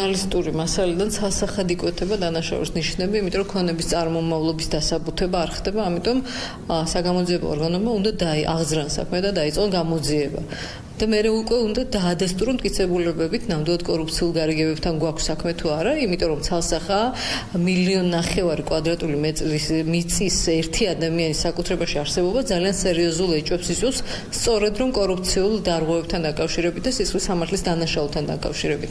ჟურნალისტური მასალიდან სასახად იკვეთება დანაშაულის ნიშნები, იმიტომ რომ ქონების წარმომავლობის დასაბუთება არ ხდება, ამიტომ საგამოძიებო ორგანომა უნდა დააღზრან საქმე და დაიწყონ გამოძიება. და მე უკვე უნდა დაადასტურონ მტკიცებულებებით ნამდვილად კორუფციულ გარიგებებთან გვაქვს საქმე თუ არა, იმიტომ რომ ცალსახა მილიონ ნახევარი კვადრატული მეტრის მიწის ერთი ადამიანის საკუთრებაში არსებობა ძალიან სერიოზულ ეჭვებს იწვევს, სწორედ რომ კორუფციულ დარღვევებთან დაკავშირებით და სისხლის სამართლის დანაშაულთან დაკავშირებით.